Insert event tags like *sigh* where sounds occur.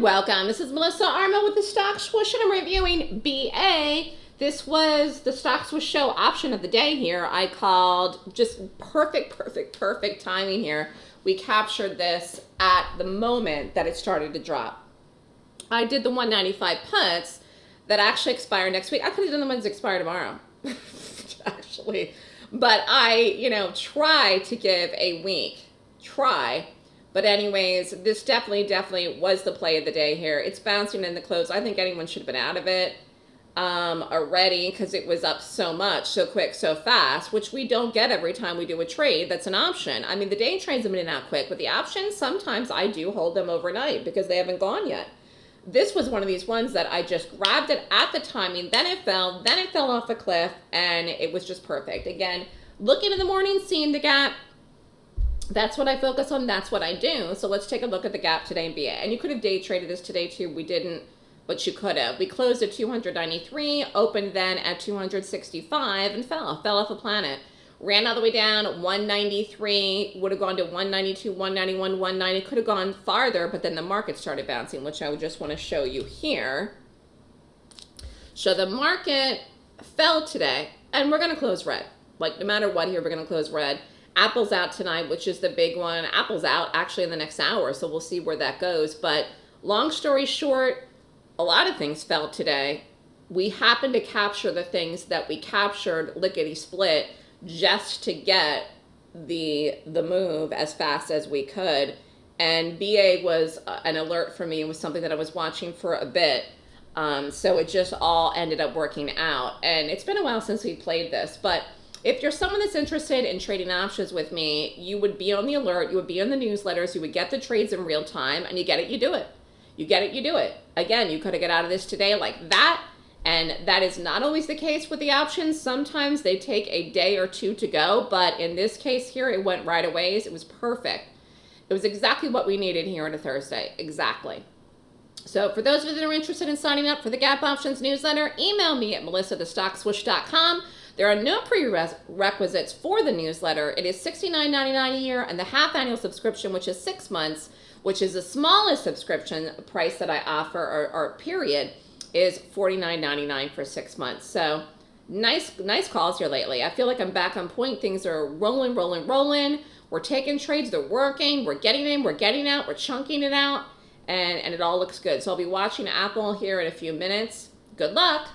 welcome. This is Melissa Armo with the Stock Swoosh and I'm reviewing BA. This was the Stock Swoosh show option of the day here. I called just perfect, perfect, perfect timing here. We captured this at the moment that it started to drop. I did the 195 puts that actually expire next week. I could have done the ones that expire tomorrow, *laughs* actually. But I, you know, try to give a week. Try but anyways, this definitely, definitely was the play of the day here. It's bouncing in the close. I think anyone should have been out of it um, already because it was up so much, so quick, so fast, which we don't get every time we do a trade. That's an option. I mean, the day trades have been out quick, but the options, sometimes I do hold them overnight because they haven't gone yet. This was one of these ones that I just grabbed it at the timing, then it fell, then it fell off a cliff, and it was just perfect. Again, looking in the morning, seeing the gap, that's what I focus on. That's what I do. So let's take a look at the gap today and BA. And you could have day traded this today too. We didn't, but you could have. We closed at 293, opened then at 265 and fell, fell off a planet. Ran all the way down 193, would have gone to 192, 191, 190. Could have gone farther, but then the market started bouncing, which I would just want to show you here. So the market fell today, and we're going to close red. Like no matter what here, we're going to close red. Apple's out tonight, which is the big one. Apple's out actually in the next hour, so we'll see where that goes. But long story short, a lot of things fell today. We happened to capture the things that we captured lickety split just to get the the move as fast as we could. And BA was uh, an alert for me. It was something that I was watching for a bit. Um, so it just all ended up working out. And it's been a while since we played this, but if you're someone that's interested in trading options with me, you would be on the alert, you would be on the newsletters, you would get the trades in real time, and you get it, you do it. You get it, you do it. Again, you could have get out of this today like that, and that is not always the case with the options. Sometimes they take a day or two to go, but in this case here, it went right away. It was perfect. It was exactly what we needed here on a Thursday. Exactly. So for those of you that are interested in signing up for the Gap Options newsletter, email me at melissathestockswoosh.com. There are no prerequisites for the newsletter. It is $69.99 a year, and the half annual subscription, which is six months, which is the smallest subscription price that I offer, or, or period, is $49.99 for six months. So nice, nice calls here lately. I feel like I'm back on point. Things are rolling, rolling, rolling. We're taking trades. They're working. We're getting in. We're getting out. We're chunking it out. And, and it all looks good. So I'll be watching Apple here in a few minutes. Good luck.